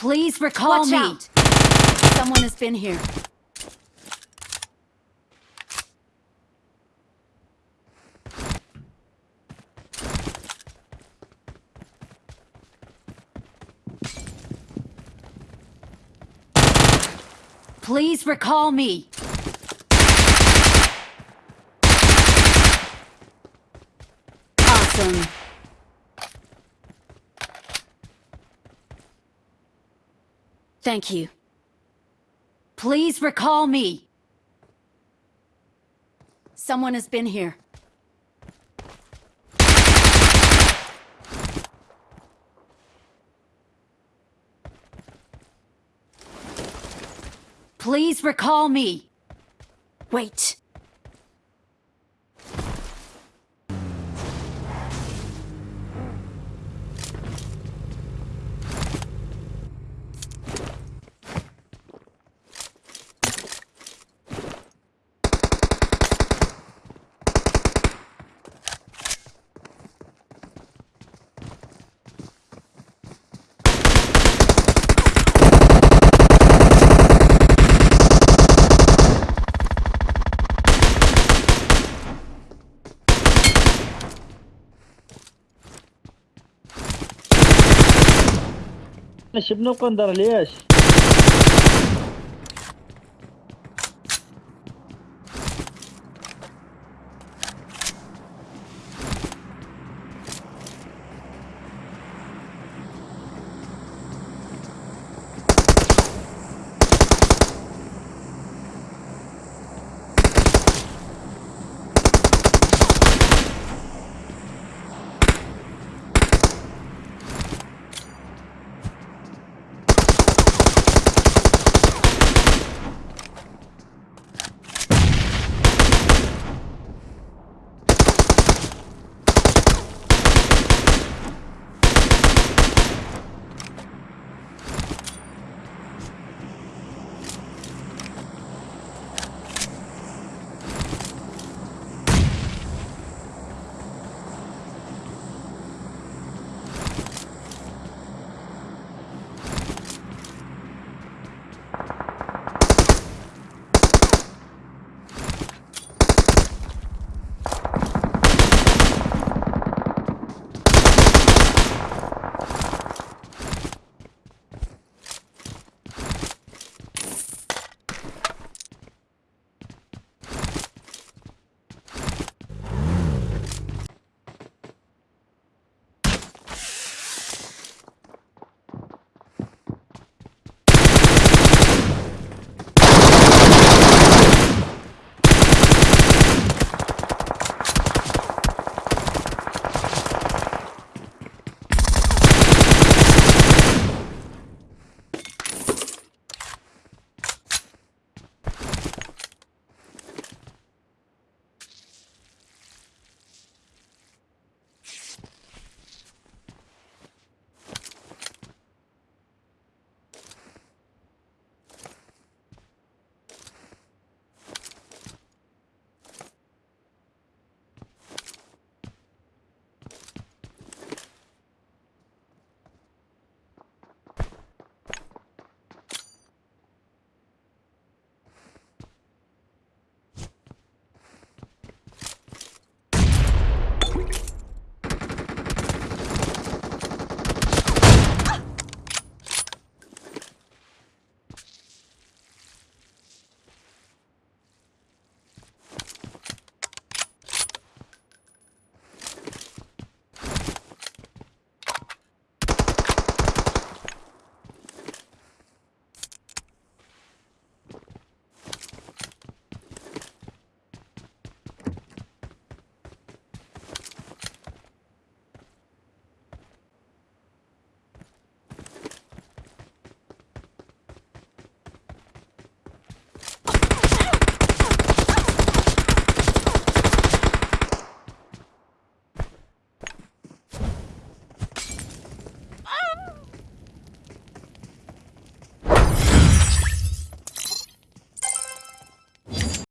Please recall Watch me. out. Someone has been here. Please recall me. Awesome. Thank you. Please recall me. Someone has been here. Please recall me. Wait. حسبنا وقندر ليش؟